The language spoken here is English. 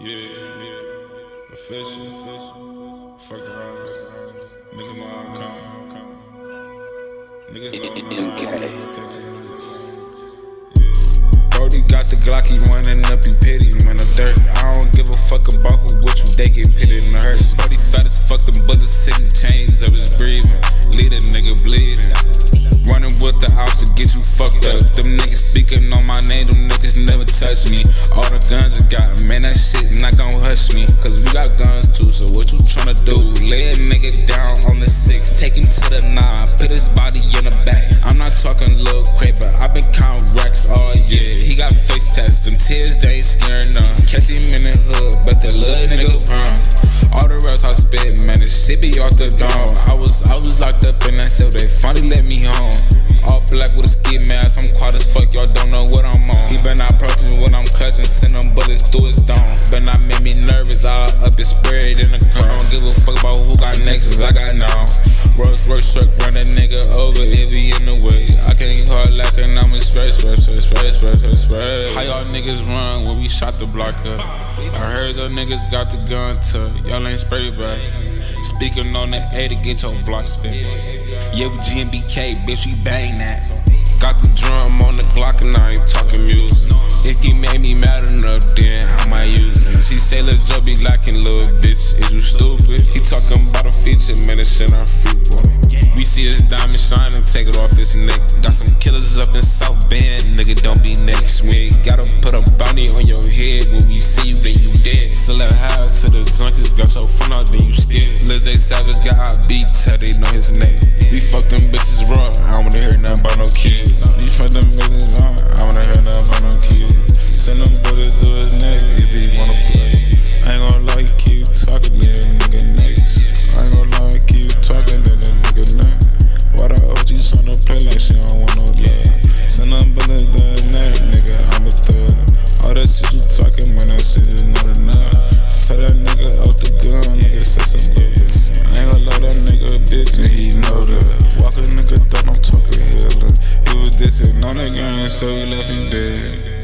Yeah, yeah. Official. Fuck the house. Niggas I'm coming. Niggas know I'm coming. Brody got the Glock, he running up, he pity, man, the dirt. I don't give a fuck about who you, they get pitted in the hearse. Brody fat as fuck, them bullets sitting chains of his breathing. Lead a nigga bleeding. Running with the ops to get you fucked up. Them niggas speaking on my name, them niggas never touch me. All the guns I got, that shit not gon' hush me. Cause we got guns too, so what you tryna do? Lay a nigga down on the six, take him to the nine, put his body in the back. I'm not talking little crate, but i been counting racks all year. He got face tats, them tears, they ain't scaring none. Catch him in the hood, but the little nigga run. All the rest I spit, man, this shit be off the dome. I was, I was locked up in that cell, they finally let me home. All black with a ski mask, I'm not make me nervous, I'll up and spread in the car. I don't give a fuck about who got next, I got now. Rolls Royce truck, run a nigga over if he in the way. I can't hard like an I'm a spray, spray, spray, spray, spray, spray, express. How y'all niggas run when we shot the block up? I heard those niggas got the gun to y'all ain't spray back. Speaking on the A to get your block spin. Yeah, we GMBK, bitch, we bang that. Got the drum on the let's just be lacking, little bitch. Is you stupid? He talking about a feature, man, it's in our feet, boy. We see his diamond shining, take it off his neck. Got some killers up in South Bend, nigga, don't be next. We ain't gotta put a bounty on your head. When we see you, then you dead. Still a high to the junkies, got so fun out, then you scared. Lil J Savage got our beat, tell they know his name. We fuck them bitches raw, I don't wanna hear nothing about no kids. We fuck them bitches raw, so you left him dead.